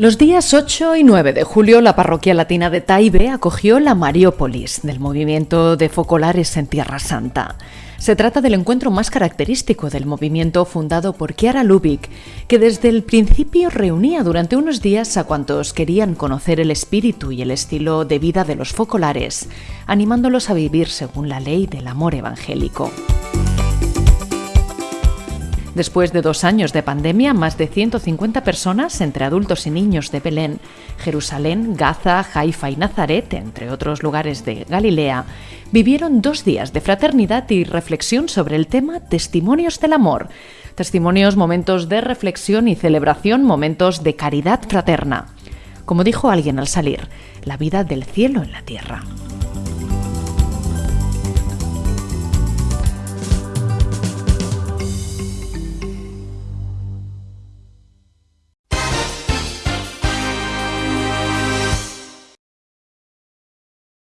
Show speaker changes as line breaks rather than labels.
Los días 8 y 9 de julio, la parroquia latina de Taibe acogió la Mariópolis del movimiento de focolares en Tierra Santa. Se trata del encuentro más característico del movimiento fundado por Chiara Lubick, que desde el principio reunía durante unos días a cuantos querían conocer el espíritu y el estilo de vida de los focolares, animándolos a vivir según la ley del amor evangélico. Después de dos años de pandemia, más de 150 personas, entre adultos y niños de Belén, Jerusalén, Gaza, Haifa y Nazaret, entre otros lugares de Galilea, vivieron dos días de fraternidad y reflexión sobre el tema Testimonios del Amor. Testimonios, momentos de reflexión y celebración, momentos de caridad fraterna. Como dijo alguien al salir, la vida del cielo en la tierra.